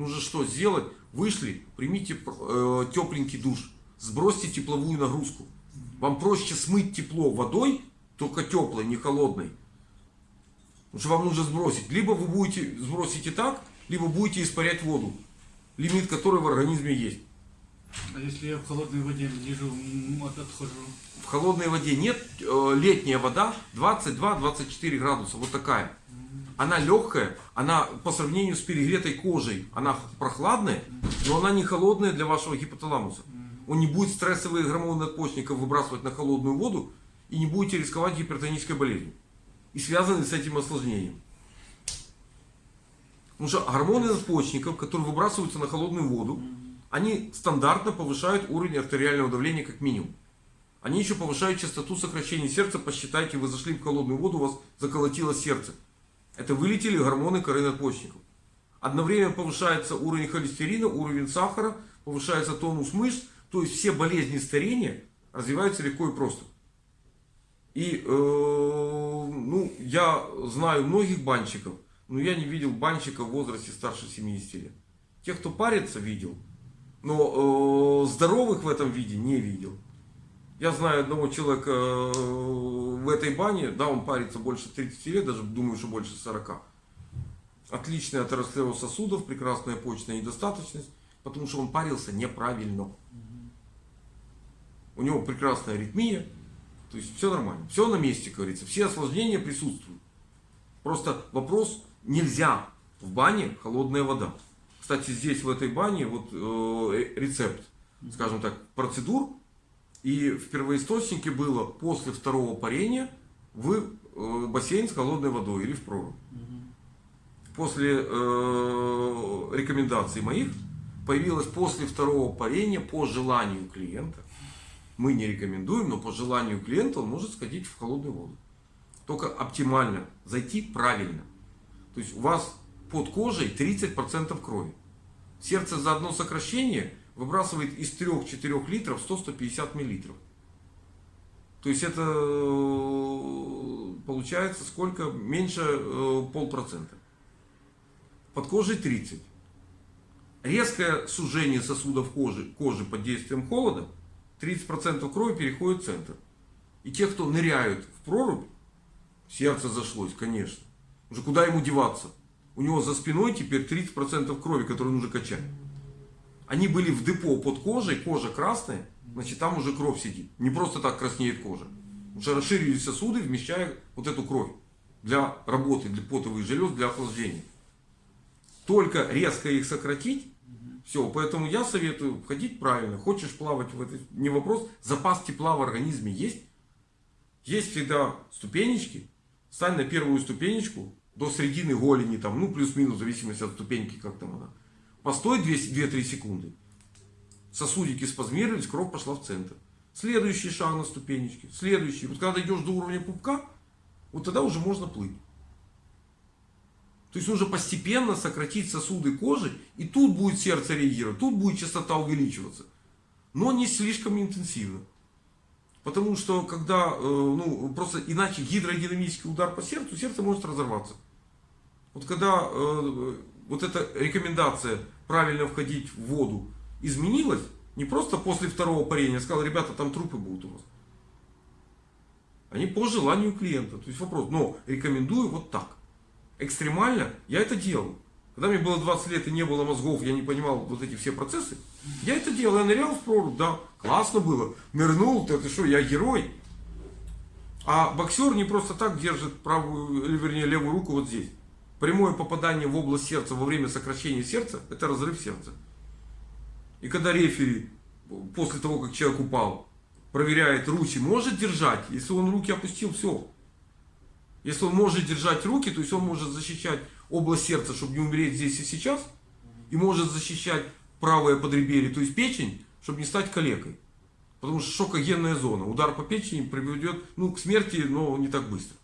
Нужно что сделать? Вышли, примите э, тепленький душ, сбросьте тепловую нагрузку. Вам проще смыть тепло водой, только теплой, не холодной. Потому что вам нужно сбросить. Либо вы будете сбросите так, либо будете испарять воду. Лимит которой в организме есть. А если я в холодной воде лежу, отхожу? В холодной воде нет. Э, летняя вода 22-24 градуса. Вот такая. Она легкая, она по сравнению с перегретой кожей, она прохладная, но она не холодная для вашего гипоталамуса. Он не будет стрессовые гормоны надпочечников выбрасывать на холодную воду и не будете рисковать гипертонической болезнью. И связаны с этим осложнением. Потому что гормоны надпочечников, которые выбрасываются на холодную воду, они стандартно повышают уровень артериального давления как минимум. Они еще повышают частоту сокращения сердца. Посчитайте, вы зашли в холодную воду, у вас заколотило сердце. Это вылетели гормоны коры надпочечников. Одновременно повышается уровень холестерина, уровень сахара, повышается тонус мышц. То есть все болезни старения развиваются легко и просто. И э, ну, я знаю многих банщиков, но я не видел банщика в возрасте старше 70 лет. Тех, кто парится, видел. Но э, здоровых в этом виде не видел. Я знаю одного человека э, этой бане, да, он парится больше 30 лет, даже думаю, что больше 40. Отличный атеросклероз сосудов, прекрасная почечная недостаточность, потому что он парился неправильно. У него прекрасная аритмия, то есть все нормально, все на месте, говорится, все осложнения присутствуют. Просто вопрос, нельзя в бане холодная вода. Кстати, здесь в этой бане вот э, рецепт, скажем так, процедур, и в первоисточнике было после второго парения в э, бассейн с холодной водой или в прорубь. После э, рекомендаций моих появилось после второго парения по желанию клиента. Мы не рекомендуем, но по желанию клиента он может сходить в холодную воду. Только оптимально зайти правильно. То есть у вас под кожей 30% крови. Сердце за одно сокращение выбрасывает из 3-4 литров 100-150 миллилитров. То есть это э, получается сколько? Меньше э, полпроцента. Под кожей 30. Резкое сужение сосудов кожи, кожи под действием холода, 30% крови переходит в центр. И те, кто ныряют в прорубь, сердце зашлось, конечно. Уже куда ему деваться? У него за спиной теперь 30% крови, которую нужно качать. Они были в депо под кожей, кожа красная, значит там уже кровь сидит. Не просто так краснеет кожа. Уже расширились сосуды, вмещая вот эту кровь для работы, для потовых желез, для охлаждения. Только резко их сократить, все. Поэтому я советую входить правильно. Хочешь плавать в это, не вопрос. Запас тепла в организме есть. Есть всегда ступенечки. Стань на первую ступенечку до середины голени, там, ну плюс-минус, в зависимости от ступеньки, как там она. Постой 2-3 секунды. Сосудики спазмировались, кровь пошла в центр. Следующий шаг на ступенечке. Следующий. Вот когда идешь до уровня пупка, вот тогда уже можно плыть. То есть нужно постепенно сократить сосуды кожи, и тут будет сердце реагировать, тут будет частота увеличиваться. Но не слишком интенсивно. Потому что когда, э, ну, просто иначе гидродинамический удар по сердцу, сердце может разорваться. Вот когда э, вот эта рекомендация правильно входить в воду изменилась, не просто после второго парения, сказал, ребята, там трупы будут у вас. Они по желанию клиента. То есть вопрос, но рекомендую вот так. Экстремально я это делал. Когда мне было 20 лет и не было мозгов, я не понимал вот эти все процессы, я это делал, я нырял в прорубь, да, классно было. Нырнул, ты, ты что, я герой. А боксер не просто так держит правую, или вернее левую руку вот здесь. Прямое попадание в область сердца во время сокращения сердца, это разрыв сердца. И когда рефери, после того, как человек упал, проверяет руки, может держать, если он руки опустил, все. Если он может держать руки, то есть он может защищать область сердца, чтобы не умереть здесь и сейчас, и может защищать правое подреберье, то есть печень, чтобы не стать калекой. Потому что шокогенная зона. Удар по печени приведет ну, к смерти, но не так быстро.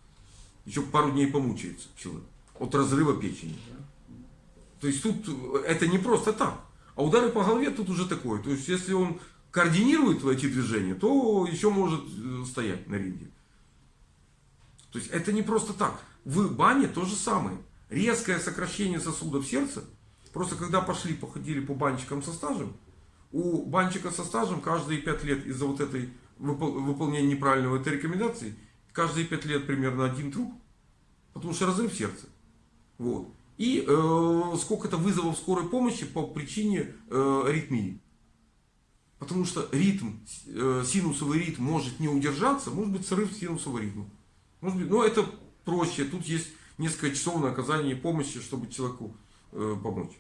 Еще пару дней помучается человек от разрыва печени. То есть тут это не просто так. А удары по голове тут уже такое. То есть если он координирует эти движения, то еще может э, стоять на ринге. То есть это не просто так. В бане то же самое. Резкое сокращение сосудов сердца Просто когда пошли, походили по банчикам со стажем, у банчика со стажем каждые 5 лет из-за вот этой выпол- выполнения неправильного этой рекомендации, каждые 5 лет примерно один труп, потому что разрыв сердца. Вот. И э, сколько-то вызовов скорой помощи по причине э, аритмии. Потому что ритм, э, синусовый ритм может не удержаться, может быть срыв синусового ритма. Может быть, но это проще. Тут есть несколько часов на оказание помощи, чтобы человеку э, помочь.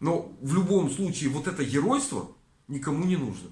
Но в любом случае вот это геройство никому не нужно.